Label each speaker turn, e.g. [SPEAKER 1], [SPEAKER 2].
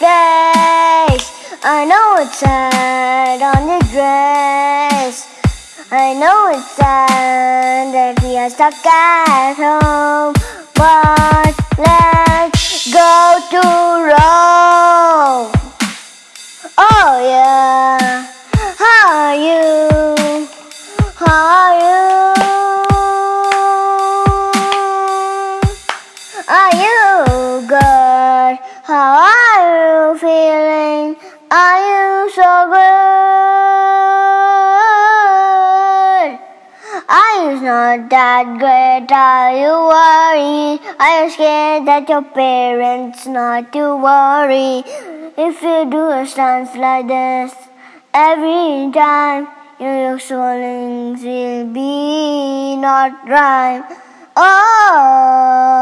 [SPEAKER 1] I know it's sad on the dress. I know it's sad that we are stuck at home. But let's go to Rome. Oh yeah, how are you? How are you? Are you good? How feeling? Are you so good? Are you not that great? Are you worried? Are you scared that your parents not to worry? If you do a stance like this every time, your swellings will be not right. Oh,